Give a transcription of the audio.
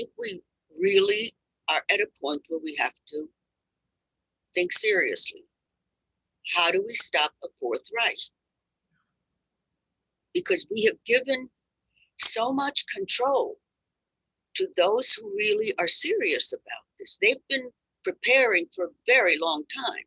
think we really are at a point where we have to think seriously. How do we stop a Fourth Reich? Because we have given so much control to those who really are serious about this. They've been preparing for a very long time.